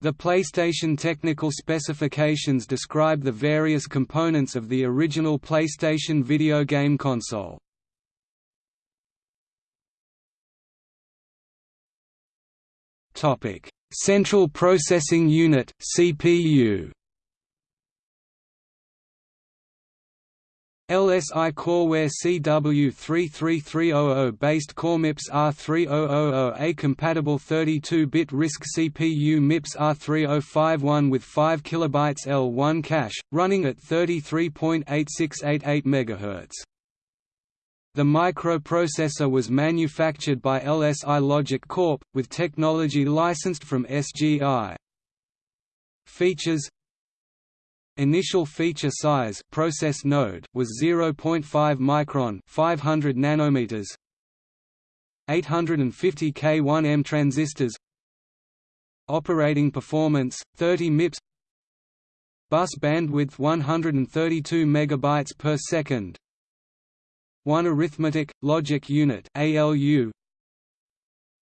The PlayStation technical specifications describe the various components of the original PlayStation video game console. Central Processing Unit (CPU). LSI Coreware CW33300 based Core oh MIPS R3000A compatible 32-bit RISC CPU MIPS R3051 with 5 KB L1 cache, running at 33.8688 MHz. The microprocessor was manufactured by LSI Logic Corp., with technology licensed from SGI. Features Initial feature size process node was 0.5 micron 500 nanometers. 850 K1M transistors. Operating performance 30 MIPS. Bus bandwidth 132 megabytes per second. 1 arithmetic logic unit ALU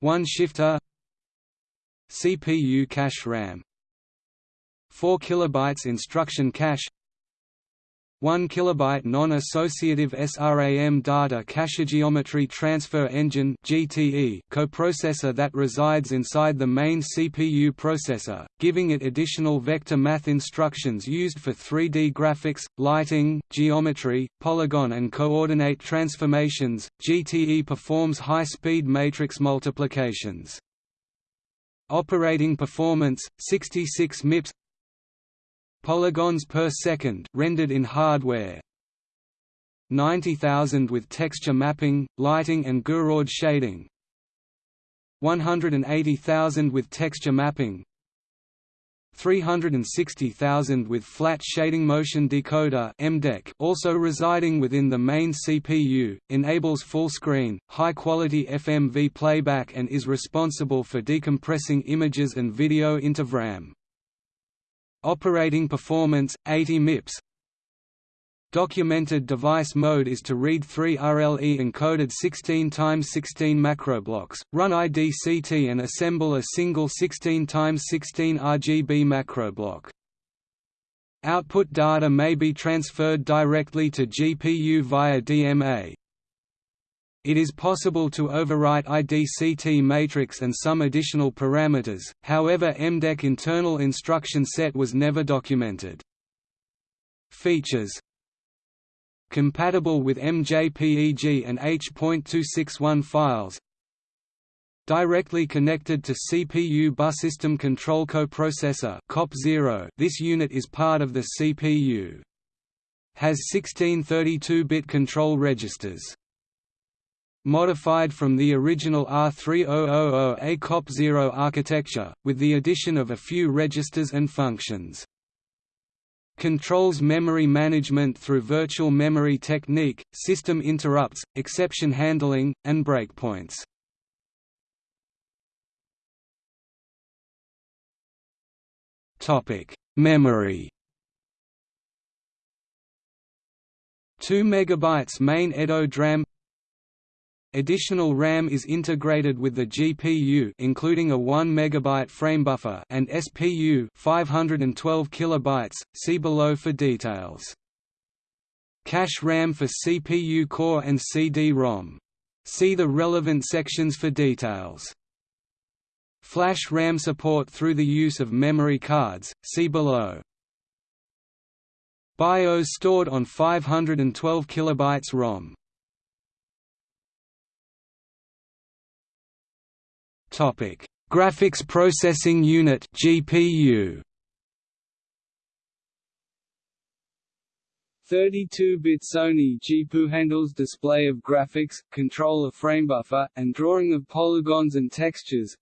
1 shifter. CPU cache RAM 4 kilobytes instruction cache 1 kilobyte non-associative SRAM data cache geometry transfer engine (GTE) coprocessor that resides inside the main CPU processor, giving it additional vector math instructions used for 3D graphics, lighting, geometry, polygon and coordinate transformations. GTE performs high-speed matrix multiplications. Operating performance 66 MIPS polygons per second rendered in hardware. 90,000 with texture mapping, lighting and Gouraud shading. 180,000 with texture mapping. 360,000 with flat shading motion decoder MDEC also residing within the main CPU, enables full-screen, high-quality FMV playback and is responsible for decompressing images and video into VRAM. Operating performance 80 MIPS Documented device mode is to read three RLE encoded 16 x 16 macroblocks, run IDCT and assemble a single 16 x 16 RGB macroblock. Output data may be transferred directly to GPU via DMA. It is possible to overwrite IDCT matrix and some additional parameters, however MDEC internal instruction set was never documented. Features Compatible with MJPEG and H.261 files Directly connected to CPU bus system control coprocessor COP0 this unit is part of the CPU. Has 16 32-bit control registers modified from the original R3000A COP0 architecture, with the addition of a few registers and functions. Controls memory management through virtual memory technique, system interrupts, exception handling, and breakpoints. Memory 2 MB main Edo DRAM Additional RAM is integrated with the GPU including a 1 MB framebuffer and SPU 512 kilobytes. See below for details. Cache RAM for CPU core and CD-ROM. See the relevant sections for details. Flash RAM support through the use of memory cards, see below. BIOS stored on 512 kilobytes ROM. Topic: Graphics Processing Unit (GPU). 32-bit Sony GPU handles display of graphics, control of framebuffer, and drawing of polygons and textures.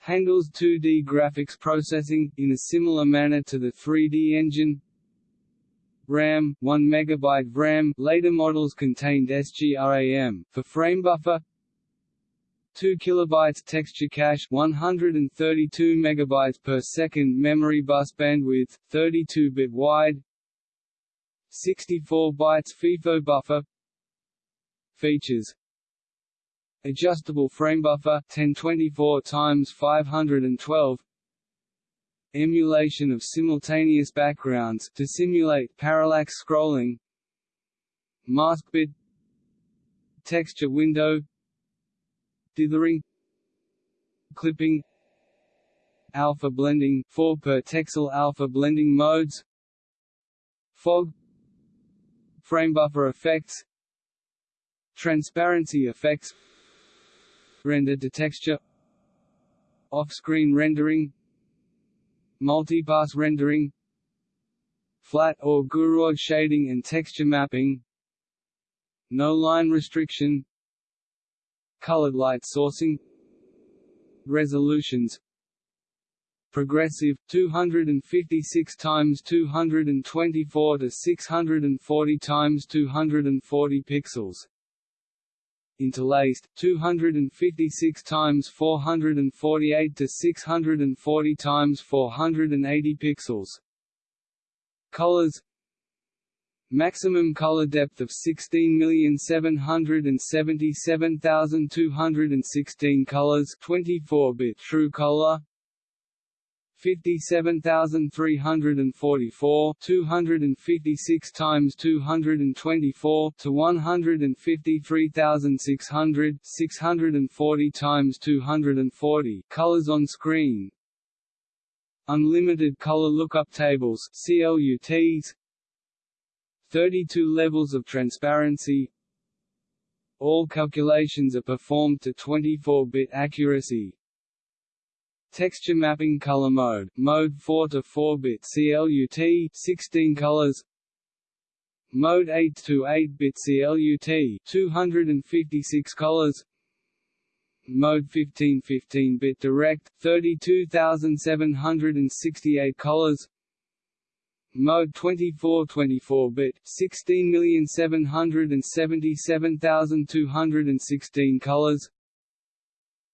Handles 2D graphics processing, in a similar manner to the 3D engine. RAM, 1 MB RAM later models contained SGRAM, for framebuffer 2 kilobytes texture cache 132 megabytes per second memory bus bandwidth 32-bit wide 64 bytes FIFO buffer Features. Adjustable frame buffer 1024 x 512 emulation of simultaneous backgrounds to simulate parallax scrolling. Mask bit. Texture window dithering clipping alpha blending 4 per texel alpha blending modes fog frame buffer effects transparency effects render to texture off-screen rendering multipass rendering flat or Gouraud shading and texture mapping no line restriction colored light sourcing resolutions progressive 256 times 224 to 640 times 240 pixels interlaced 256 times 448 to 640 times 480 pixels colors Maximum color depth of 16,777,216 colors 24-bit true color. 57,344 256 times 224 to 153,600 640 times 240 colors on screen. Unlimited color lookup tables CLUTs 32 levels of transparency. All calculations are performed to 24-bit accuracy. Texture mapping color mode, mode 4 to 4-bit CLUT 16 colors. Mode 8 to 8-bit CLUT 256 colors. Mode 15 15-bit direct 32768 colors Mode 24 24-bit 16777216 colors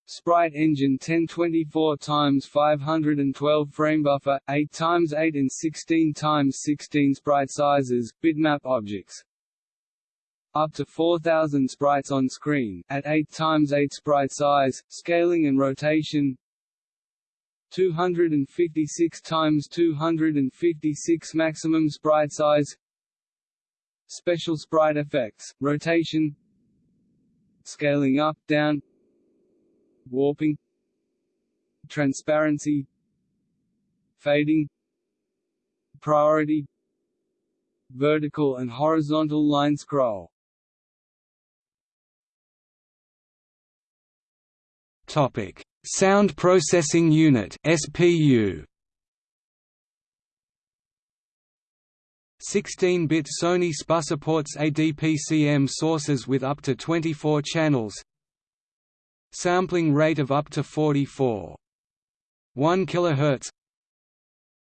Sprite Engine 1024 x 512 frame buffer, 8 x 8 and 16 x 16 sprite sizes, bitmap objects. Up to 4000 sprites on screen, at 8 x 8 sprite size, scaling and rotation 256 x 256 maximum sprite size. Special sprite effects, rotation Scaling up, down warping transparency fading priority vertical and horizontal line scroll topic. Sound processing unit SPU 16-bit Sony SPU supports ADPCM sources with up to 24 channels. Sampling rate of up to 44. 1 kHz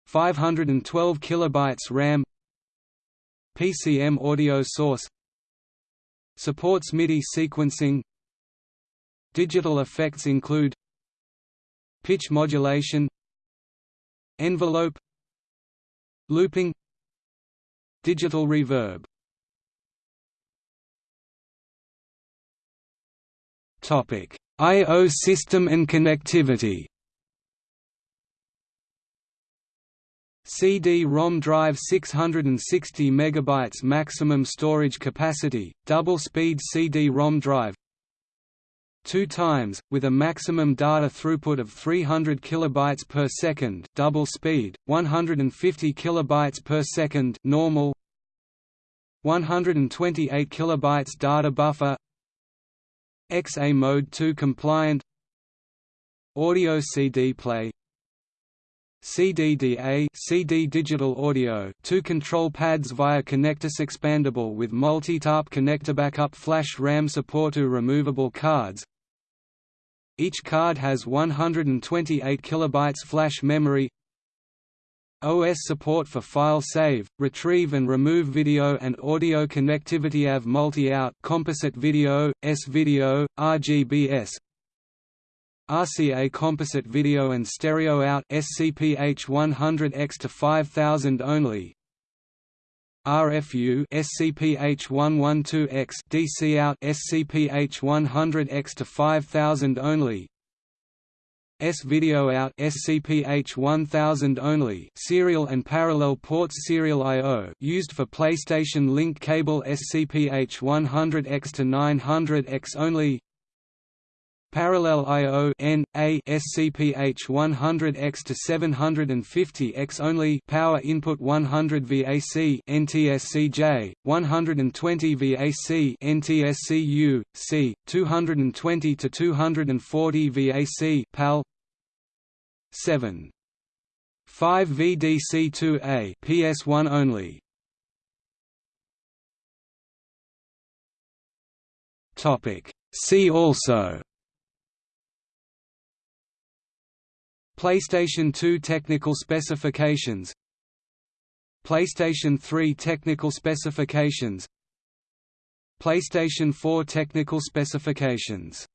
512 kilobytes RAM. PCM audio source. Supports MIDI sequencing Digital effects include Pitch modulation Envelope Looping Digital reverb Topic I.O. system and connectivity CD-ROM drive 660 MB maximum storage capacity, double-speed CD-ROM drive 2 times, with a maximum data throughput of 300 kB per second double speed, 150 kB per second normal 128 kB data buffer XA Mode 2 compliant Audio CD play CDDA CD digital audio two control pads via connectors expandable with multi-tap connector backup flash RAM support to removable cards Each card has 128 kilobytes flash memory. OS support for file save, retrieve and remove video and audio connectivity AV multi-out composite video, S-video, RGBS RCA composite video and stereo out SCPH 100X to 5000 only RFU SCPH 112X DC out SCPH 100X to 5000 only. S video out SCPH 1000 only. Serial and parallel ports serial I/O used for PlayStation Link cable SCPH 100X to 900X only Parallel I/O N A SCPH 100X to 750X only power input 100 VAC NTSC-J 120 VAC NTSC-U C 220 to 240 VAC PAL 7 5 VDC2A PS1 only. Topic. See also PlayStation 2 technical specifications. PlayStation 3 technical specifications. PlayStation 4 technical specifications